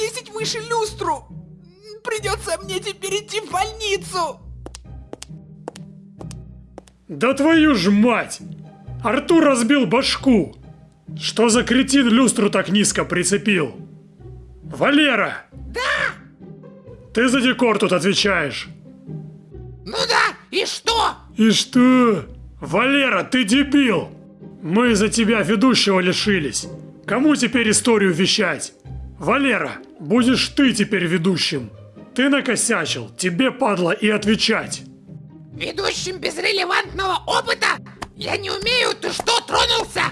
повесить выше люстру. Придется мне теперь идти в больницу. Да твою ж мать! Артур разбил башку! Что за кретин люстру так низко прицепил? Валера! Да! Ты за декор тут отвечаешь. Ну да, и что? И что? Валера, ты дебил! Мы за тебя ведущего лишились. Кому теперь историю вещать? Валера, будешь ты теперь ведущим. Ты накосячил, тебе падла и отвечать. Ведущим без релевантного опыта? Я не умею, ты что, тронулся?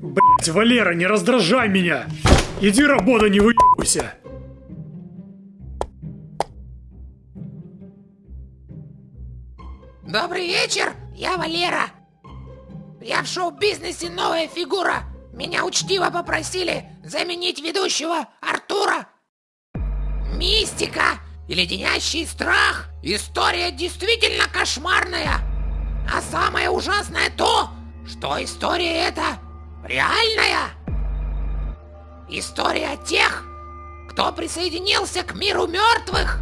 Блять, Валера, не раздражай меня! Иди работа, не выебывайся! Добрый вечер, я Валера. Я в шоу-бизнесе новая фигура. Меня учтиво попросили заменить ведущего Артура. Мистика и леденящий страх. История действительно кошмарная. А самое ужасное то, что история эта реальная. История тех, кто присоединился к миру мертвых.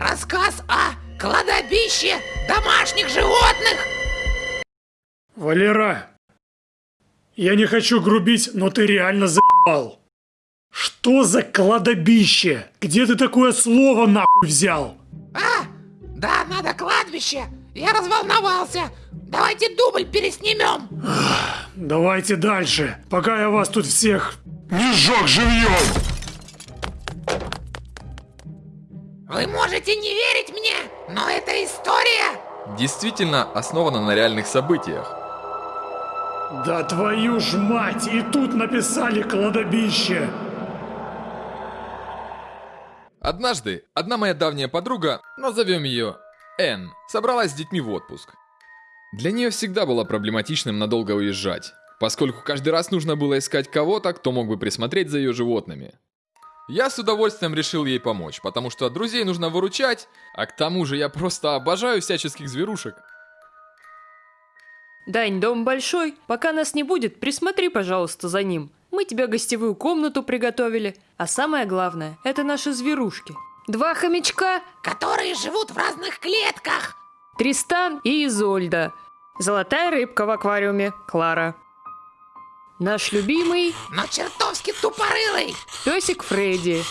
Рассказ о кладобище домашних животных. Валера, я не хочу грубить, но ты реально заебал. Что за кладобище? Где ты такое слово нахуй взял? А, да, надо кладбище. Я разволновался. Давайте дубль переснимем. Давайте дальше, пока я вас тут всех не сжег живьем. Вы можете не верить мне, но это история. Действительно основана на реальных событиях. Да твою ж мать, и тут написали кладобище. Однажды одна моя давняя подруга, назовем ее Энн, собралась с детьми в отпуск. Для нее всегда было проблематичным надолго уезжать, поскольку каждый раз нужно было искать кого-то, кто мог бы присмотреть за ее животными. Я с удовольствием решил ей помочь, потому что друзей нужно выручать, а к тому же я просто обожаю всяческих зверушек. Дань, дом большой. Пока нас не будет, присмотри, пожалуйста, за ним. Мы тебе гостевую комнату приготовили. А самое главное, это наши зверушки. Два хомячка, Которые живут в разных клетках. Тристан и Изольда. Золотая рыбка в аквариуме, Клара. Наш любимый Но чертовски тупорылый. песик Фредди.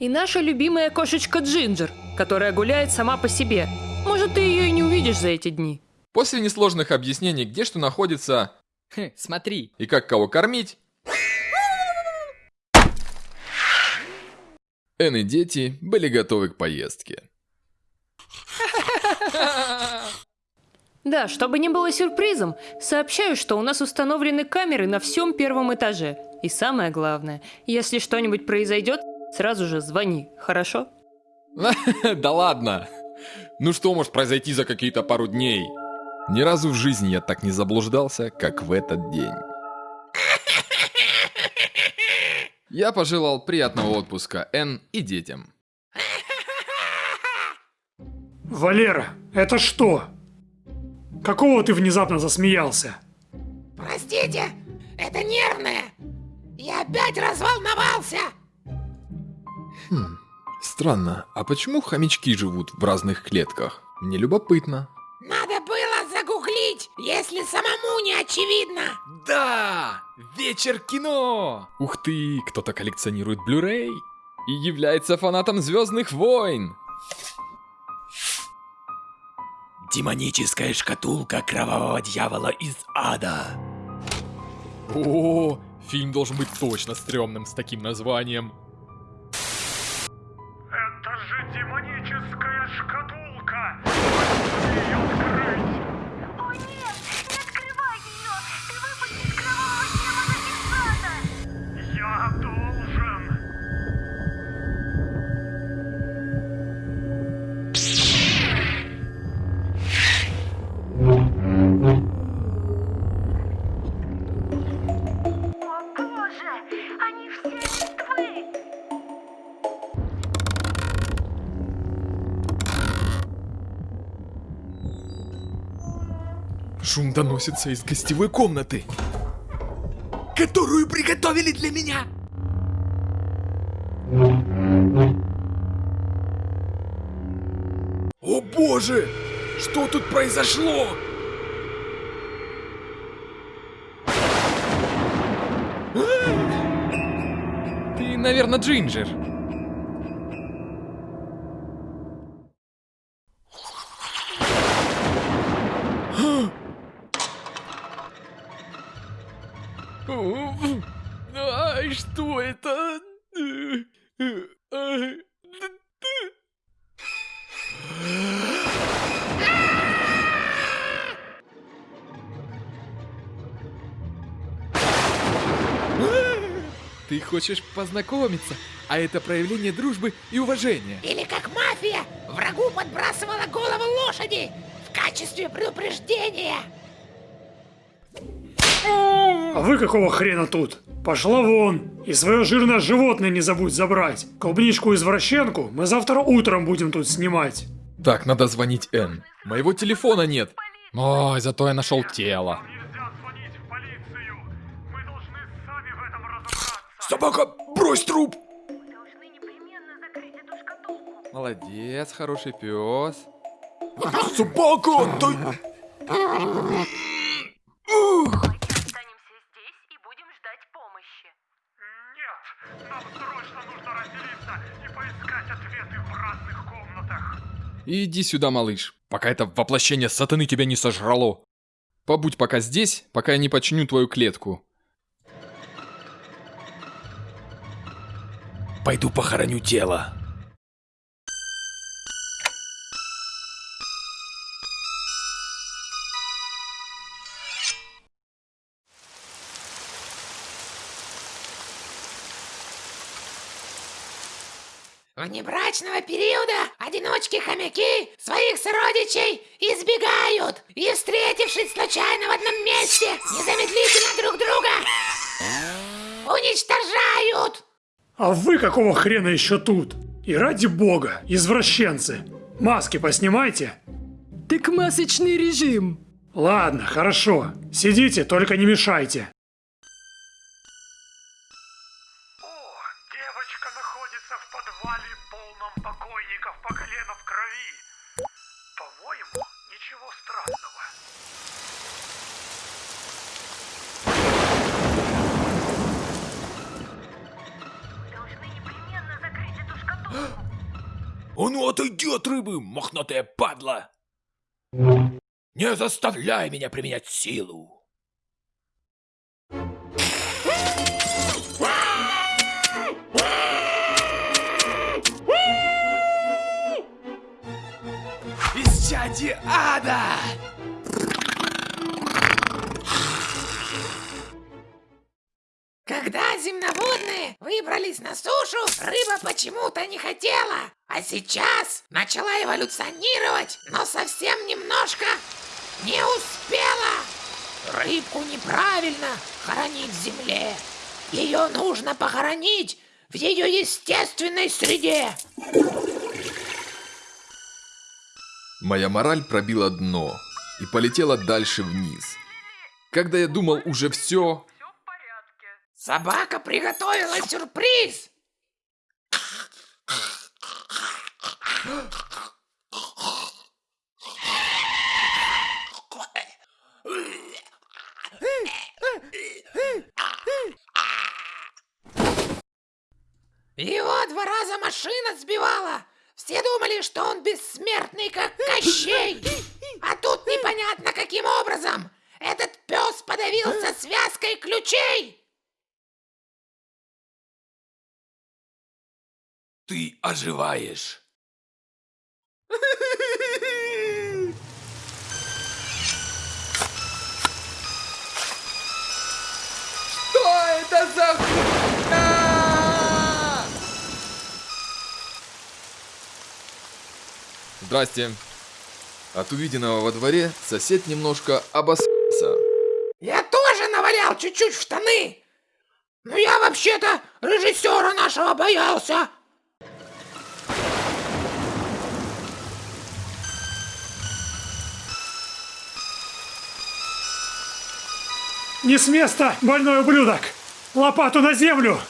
И наша любимая кошечка Джинджер, которая гуляет сама по себе. Может, ты ее и не увидишь за эти дни. После несложных объяснений, где что находится Хе, смотри. и как кого кормить, Энн и дети были готовы к поездке. Да, чтобы не было сюрпризом, сообщаю, что у нас установлены камеры на всем первом этаже. И самое главное, если что-нибудь произойдет, сразу же звони, хорошо? Да ладно. Ну что может произойти за какие-то пару дней? Ни разу в жизни я так не заблуждался, как в этот день. Я пожелал приятного отпуска Энн и детям. Валера, это что? Какого ты внезапно засмеялся? Простите, это нервное. Я опять разволновался. Странно, а почему хомячки живут в разных клетках? Мне любопытно. Если самому не очевидно. Да! Вечер кино! Ух ты, кто-то коллекционирует Blu-ray и является фанатом Звездных войн. Демоническая шкатулка кровавого дьявола из ада. О, фильм должен быть точно стрёмным с таким названием. Это же демоническая шкатулка! Ее открыть! Шум доносится из гостевой комнаты. которую приготовили для меня. О боже! Что тут произошло? Ты, наверное, Джинджер. Хочешь познакомиться, а это проявление дружбы и уважения. Или как мафия врагу подбрасывала голову лошади в качестве предупреждения. А вы какого хрена тут? Пошла вон! И свое жирное животное не забудь забрать. Клубничку-извращенку мы завтра утром будем тут снимать. Так, надо звонить Н. Моего телефона нет. Ой, зато я нашел тело. Собака, брось труп! Вы должны непременно закрыть эту шкатулку. Молодец, хороший пес. Собака, ты... Давайте останемся здесь и будем ждать помощи. Нет, нам срочно нужно разделиться и поискать ответы в разных комнатах. Иди сюда, малыш, пока это воплощение сатаны тебя не сожрало. Побудь пока здесь, пока я не починю твою клетку. Пойду похороню тело. Внебрачного периода одиночки-хомяки своих сородичей избегают и, встретившись случайно в одном месте, незамедлительно друг друга уничтожают. А вы какого хрена еще тут? И ради бога, извращенцы. Маски поснимайте. Так масочный режим. Ладно, хорошо. Сидите, только не мешайте. Ну отойди от рыбы, мохнатая падла! Не заставляй меня применять силу! Исчадие ада! Когда земноводные выбрались на сушу, рыба почему-то не хотела. А сейчас начала эволюционировать, но совсем немножко не успела. Рыбку неправильно хоронить в земле. Ее нужно похоронить в ее естественной среде. Моя мораль пробила дно и полетела дальше вниз. Когда я думал уже все, Собака приготовила сюрприз. Его два раза машина сбивала. Все думали, что он бессмертный, как Кощей. А тут непонятно каким образом. Этот пес подавился связкой ключей. Ты оживаешь! Что это за хуйня? Здрасте. От увиденного во дворе сосед немножко обосрался. Я тоже навалял чуть-чуть в штаны. Но я вообще-то режиссера нашего боялся. Не с места, больной ублюдок! Лопату на землю!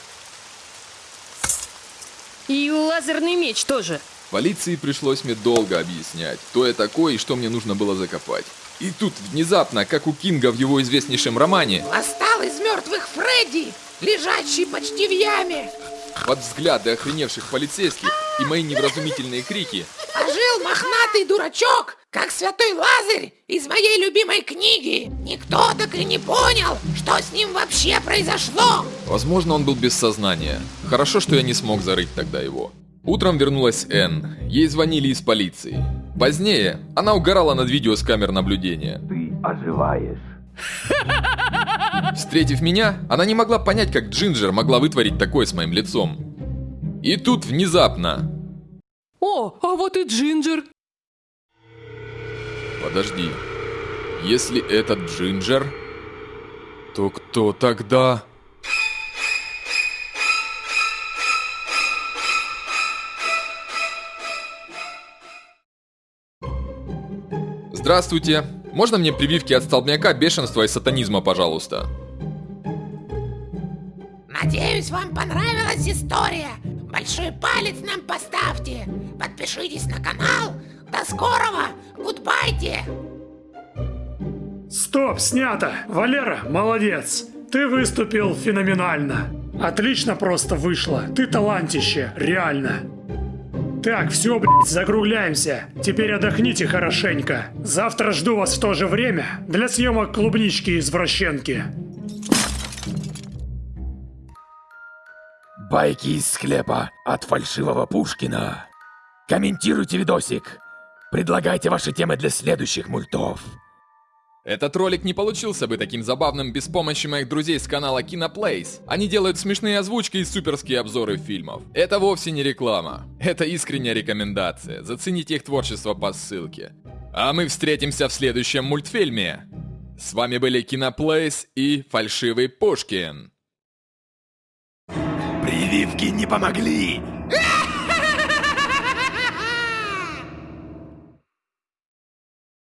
И лазерный меч тоже. Полиции пришлось мне долго объяснять, кто я такой и что мне нужно было закопать. И тут внезапно, как у Кинга в его известнейшем романе, Восстал из мертвых Фредди, лежащий почти в яме. под взгляды охреневших полицейских и мои невразумительные крики, Ожил мохнатый дурачок, как святой Лазарь из моей любимой книги. Никто так и не понял, что с ним вообще произошло. Возможно, он был без сознания. Хорошо, что я не смог зарыть тогда его. Утром вернулась Энн. Ей звонили из полиции. Позднее она угорала над видео с камер наблюдения. Ты оживаешь. Встретив меня, она не могла понять, как Джинджер могла вытворить такое с моим лицом. И тут внезапно... О, а вот и Джинджер. Подожди. Если это Джинджер, то кто тогда... Здравствуйте. Можно мне прививки от столбняка, бешенства и сатанизма, пожалуйста? Надеюсь, вам понравилась история. Большой палец нам поставьте. Подпишитесь на канал. До скорого. Гудбайте. Стоп, снято! Валера, молодец! Ты выступил феноменально. Отлично просто вышло. Ты талантище, реально. Так, все, блядь, закругляемся. Теперь отдохните хорошенько. Завтра жду вас в то же время для съемок клубнички-извращенки. Байки из склепа от фальшивого Пушкина. Комментируйте видосик. Предлагайте ваши темы для следующих мультов. Этот ролик не получился бы таким забавным без помощи моих друзей с канала Киноплейс. Они делают смешные озвучки и суперские обзоры фильмов. Это вовсе не реклама. Это искренняя рекомендация. Зацените их творчество по ссылке. А мы встретимся в следующем мультфильме. С вами были Киноплейс и Фальшивый Пушкин. Прививки не помогли.